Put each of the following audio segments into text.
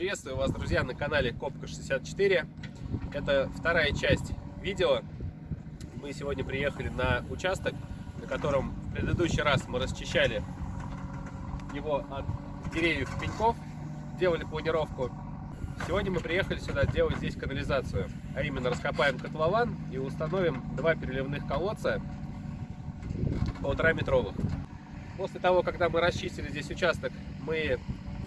Приветствую вас, друзья, на канале Копка 64. Это вторая часть видео. Мы сегодня приехали на участок, на котором в предыдущий раз мы расчищали его от деревьев пеньков, делали планировку. Сегодня мы приехали сюда делать здесь канализацию, а именно раскопаем котлован и установим два переливных колодца полтора метровых. После того, когда мы расчистили здесь участок, мы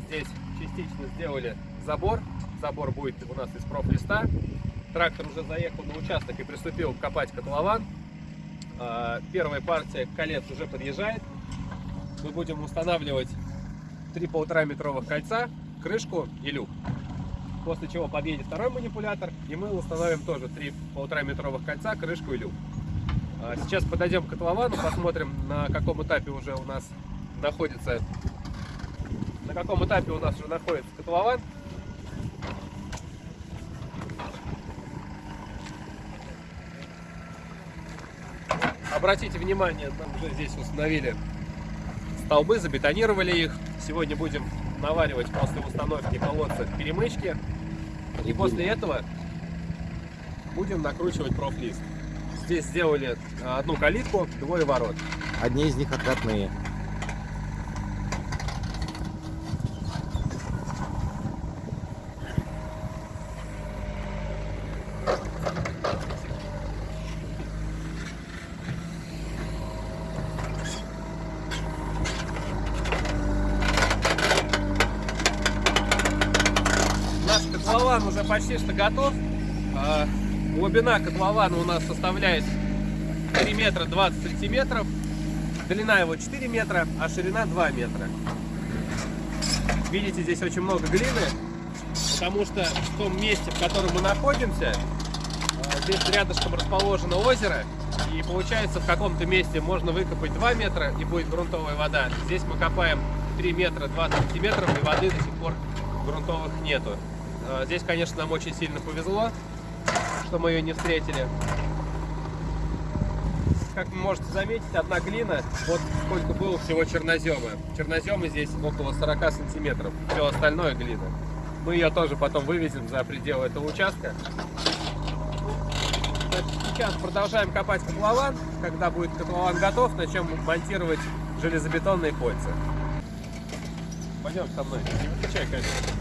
здесь частично сделали забор. Забор будет у нас из профлиста. Трактор уже заехал на участок и приступил копать котлован. А, первая партия колец уже подъезжает. Мы будем устанавливать три полтора метровых кольца, крышку и люк. После чего подъедет второй манипулятор, и мы установим тоже три полтора метровых кольца, крышку и люк. А, сейчас подойдем к котловану, посмотрим, на каком этапе уже у нас находится на каком этапе у нас уже находится котлован. Обратите внимание, мы уже здесь установили столбы, забетонировали их. Сегодня будем наваривать после установки колодца перемычки. И после этого будем накручивать профлист. Здесь сделали одну калитку, двое ворот. Одни из них откатные. котлован уже почти что готов. А, глубина котлована у нас составляет 3 метра 20 сантиметров. Длина его 4 метра, а ширина 2 метра. Видите, здесь очень много глины, потому что в том месте, в котором мы находимся, а, здесь рядышком расположено озеро, и получается в каком-то месте можно выкопать 2 метра и будет грунтовая вода. Здесь мы копаем 3 метра 20 сантиметров и воды до сих пор грунтовых нету. А, здесь, конечно, нам очень сильно повезло, что мы ее не встретили. Как вы можете заметить, одна глина, вот сколько было всего чернозема. Чернозема здесь около 40 сантиметров, все остальное глина. Мы ее тоже потом вывезем за пределы этого участка. Сейчас продолжаем копать котлован. Когда будет котлован готов, начнем монтировать железобетонные кольца. Пойдем со мной. Не выключай, конечно.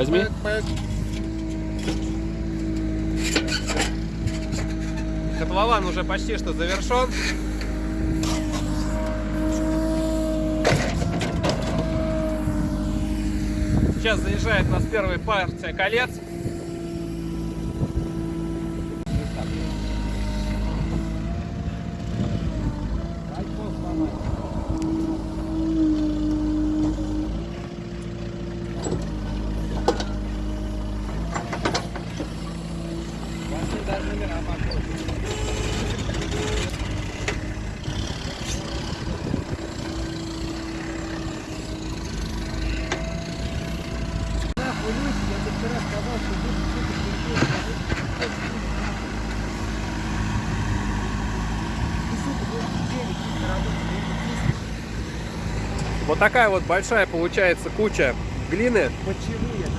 Возьми. Котлован уже почти что завершен. Сейчас заезжает у нас первая партия колец. Вот такая вот большая получается куча глины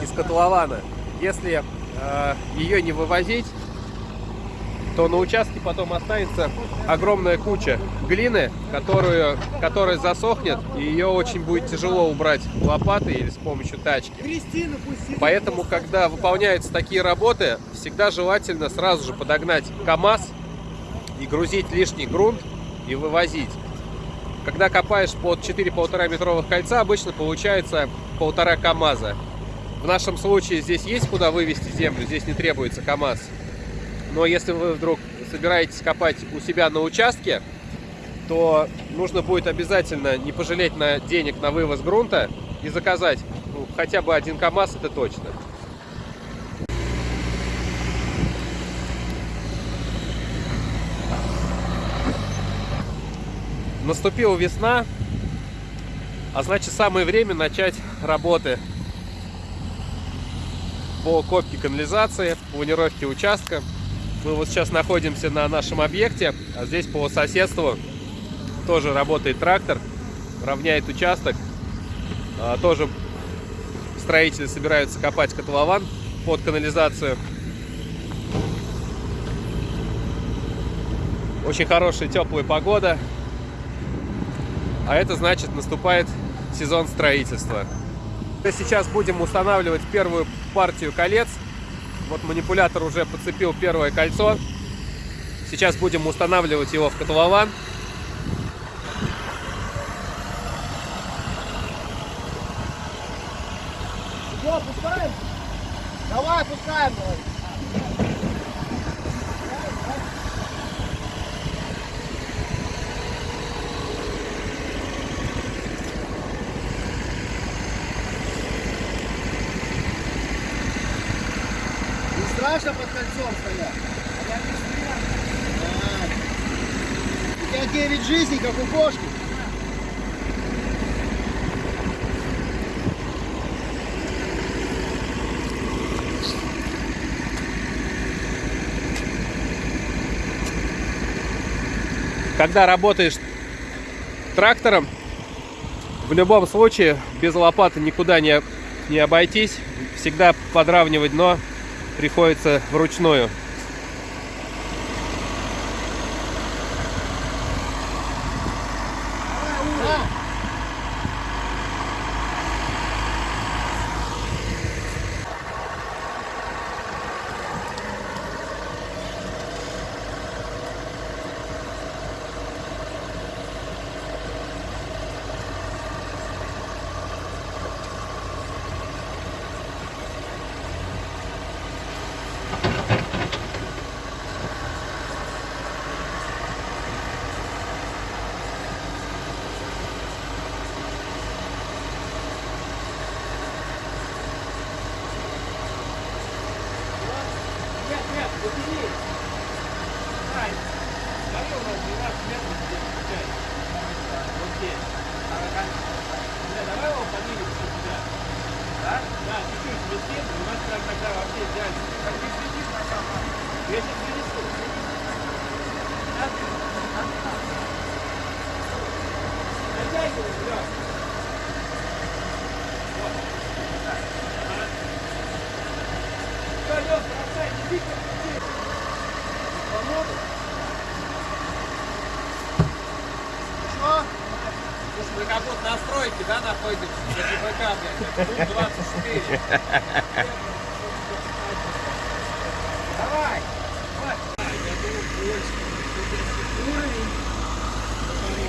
из котлована. Если э, ее не вывозить, то на участке потом останется огромная куча глины, которую, которая засохнет, и ее очень будет тяжело убрать лопатой или с помощью тачки. Поэтому, когда выполняются такие работы, всегда желательно сразу же подогнать КАМАЗ и грузить лишний грунт и вывозить. Когда копаешь под 4-1,5 метровых кольца, обычно получается полтора КАМАЗа. В нашем случае здесь есть куда вывести землю, здесь не требуется КАМАЗ. Но если вы вдруг собираетесь копать у себя на участке, то нужно будет обязательно не пожалеть на денег на вывоз грунта и заказать ну, хотя бы один КАМАЗ, это точно. Наступила весна, А значит, самое время начать работы по копке канализации, планировке участка. Мы вот сейчас находимся на нашем объекте, а здесь по соседству тоже работает трактор, равняет участок. А, тоже строители собираются копать котлован под канализацию. Очень хорошая теплая погода. А это значит наступает сезон строительства. Сейчас будем устанавливать первую партию колец. Вот манипулятор уже подцепил первое кольцо. Сейчас будем устанавливать его в котлован. Все, опускаем? Давай, опускаем. Давай. Не страшно под кольцом стоять? А, У тебя 9 жизней, как у кошки. Когда работаешь трактором, в любом случае без лопаты никуда не, не обойтись. Всегда подравнивать дно приходится вручную. Нет, нет, убери. Ай, смотри, у нас 12 метров здесь получается. Вот здесь. Бля, давай его поднимем чуть сюда. Да? Да, чуть-чуть вместим, и у нас прям тогда вообще идеально. Как ты следишь на самом Я сейчас принесу. Натягивай, Лёш. Вот. Так. Ага. Всё, Лёш, бросай, не бейся, иди. Помогу? Что? Слушай, мы как на стройке, да, находимся? На ГБК, блядь. 24. Давай.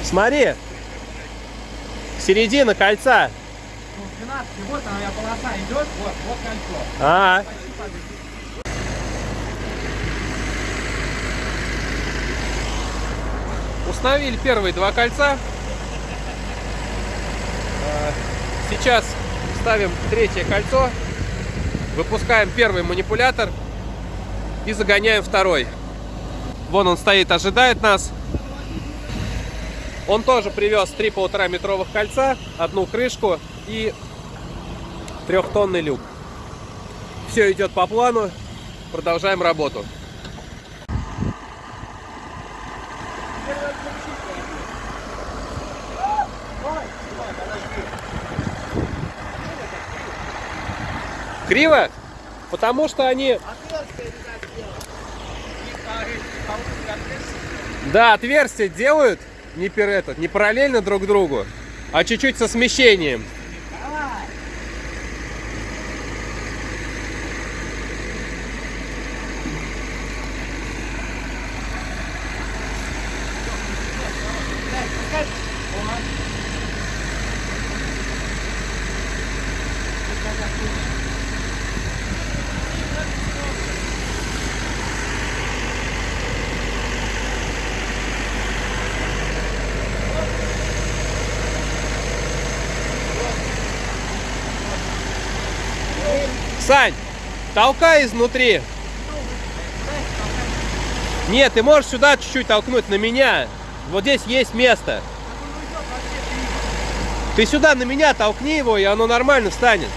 Смотри, середина кольца. Ну, 12, вот она, у меня полоса идет, вот, вот кольцо. А, Почти победил. установили первые два кольца. А, Сейчас ставим третье кольцо, выпускаем первый манипулятор и загоняем второй. Вон он стоит, ожидает нас. Он тоже привез три полтора метровых кольца, одну крышку и трехтонный люк. Все идет по плану. Продолжаем работу. Криво? Потому что они... Да, отверстия делают не, пер, этот, не параллельно друг другу, а чуть-чуть со смещением. Сань, толкай изнутри. Нет, ты можешь сюда чуть-чуть толкнуть на меня. Вот здесь есть место. Ты сюда на меня толкни его, и оно нормально встанет.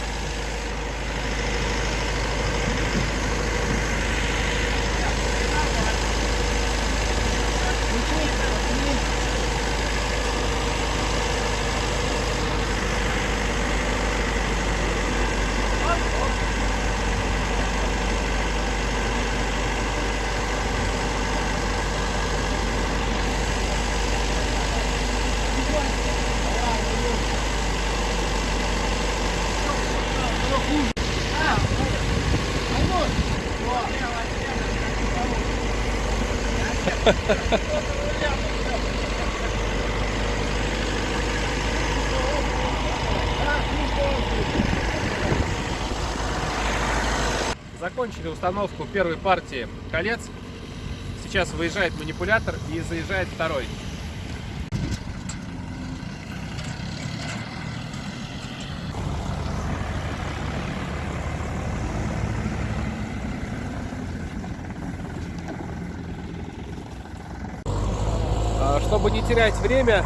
Закончили установку первой партии колец. Сейчас выезжает манипулятор и заезжает второй. А, Чтобы не терять время,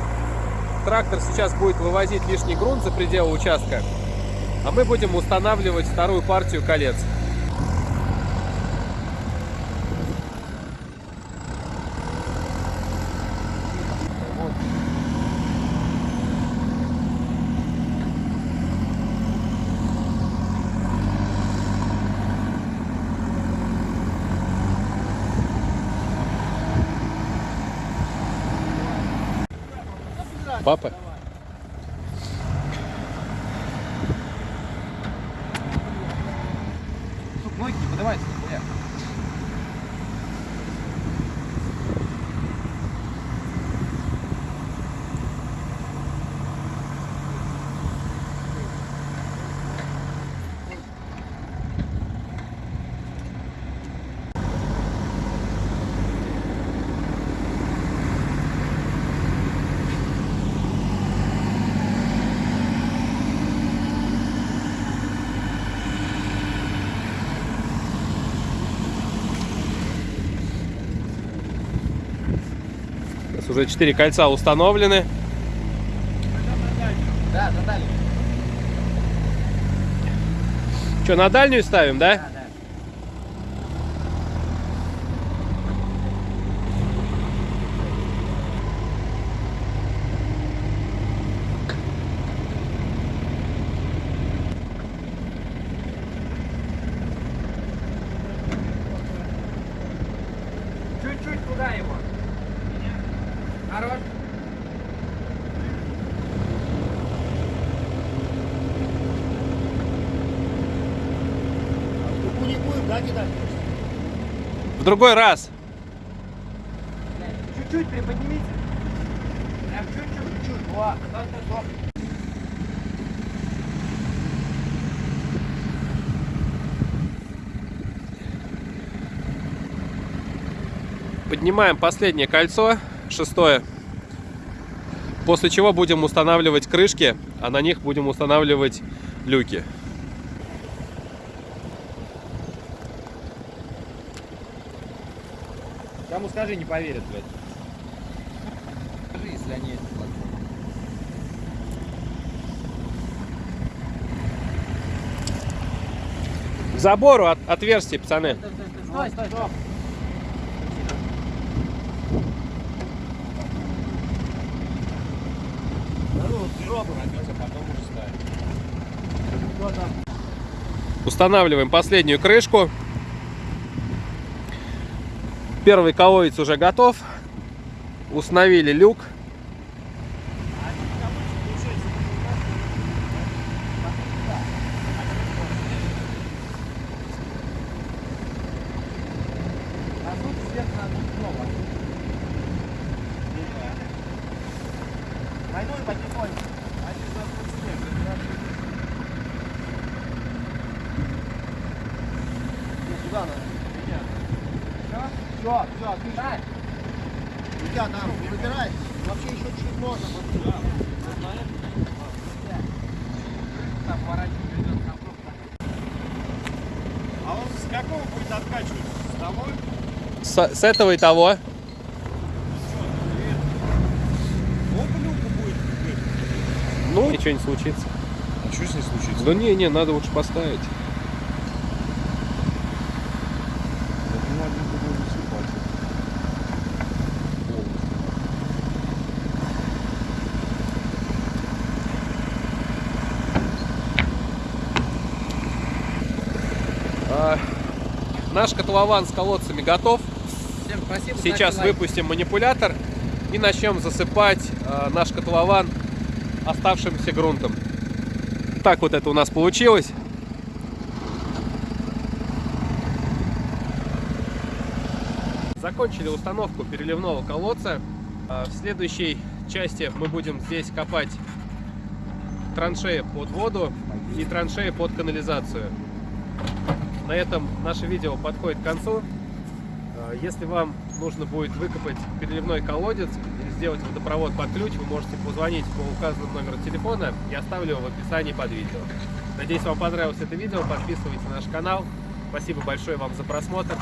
трактор сейчас будет вывозить лишний грунт за пределы участка, а мы будем устанавливать вторую партию колец. Папа? Ноги не подавайте, нихуя. Сейчас уже 4 кольца установлены. Да, на дальний. Что, на дальнюю ставим, да? Да, да. Чуть-чуть туда его. Хорош. не будет, да, кидать? В другой раз. Чуть-чуть приподнимите. Прям чуть-чуть. Во. Поднимаем последнее кольцо, шестое. После чего будем устанавливать крышки, а на них будем устанавливать люки. Скажи, не поверят, блядь. Скажи, если они это платят. К забору от, отверстие, пацаны. Стой, стой, стой. Устанавливаем последнюю крышку. Первый колодец уже готов. Установили люк. Пойду и потихоньку. Они зажгут снег, разбираться. Не, сюда надо. Все, все, отлично. Ребят, там, не выбирай. Вообще еще чуть можно. вот. Там поворачивать идет на круг. А он с какого будет откачивать? С того? С, с этого и того. Ну, ничего не случится. А что с ней случится? Да не, не, надо лучше поставить. Я понимаю, не буду засыпать. Полностью. А, наш котлован с колодцами готов. Всем спасибо. Сейчас выпустим манипулятор и начнем засыпать а, наш котлован оставшимся грунтом. Так вот это у нас получилось. Закончили установку переливного колодца. А, В следующей части мы будем здесь копать траншеи под воду и траншеи под канализацию. На этом наше видео подходит к концу. А, Если вам нужно будет выкопать переливной колодец или сделать водопровод под ключ, вы можете позвонить по указанному номеру телефона. Я оставлю его в описании под видео. Надеюсь, вам понравилось это видео. Подписывайтесь на наш канал. Спасибо большое вам за просмотр.